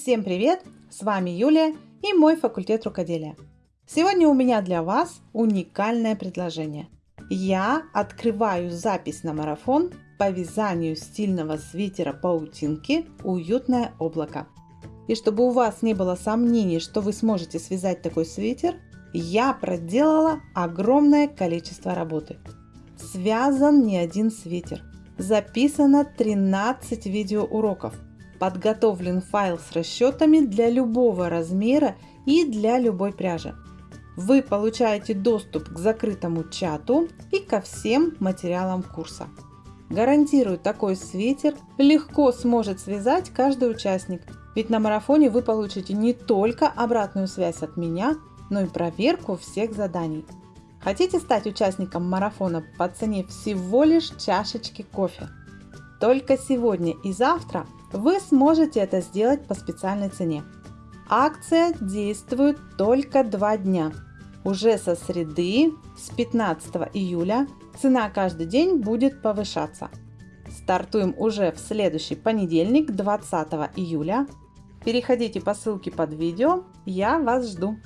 Всем привет! С вами Юлия и мой факультет рукоделия. Сегодня у меня для вас уникальное предложение. Я открываю запись на марафон по вязанию стильного свитера паутинки «Уютное облако». И чтобы у вас не было сомнений, что вы сможете связать такой свитер, я проделала огромное количество работы. Связан не один свитер. Записано 13 видеоуроков. Подготовлен файл с расчетами для любого размера и для любой пряжи. Вы получаете доступ к закрытому чату и ко всем материалам курса. Гарантирую, такой свитер легко сможет связать каждый участник, ведь на марафоне вы получите не только обратную связь от меня, но и проверку всех заданий. Хотите стать участником марафона по цене всего лишь чашечки кофе? Только сегодня и завтра вы сможете это сделать по специальной цене. Акция действует только два дня. Уже со среды, с 15 июля, цена каждый день будет повышаться. Стартуем уже в следующий понедельник, 20 июля. Переходите по ссылке под видео, я вас жду.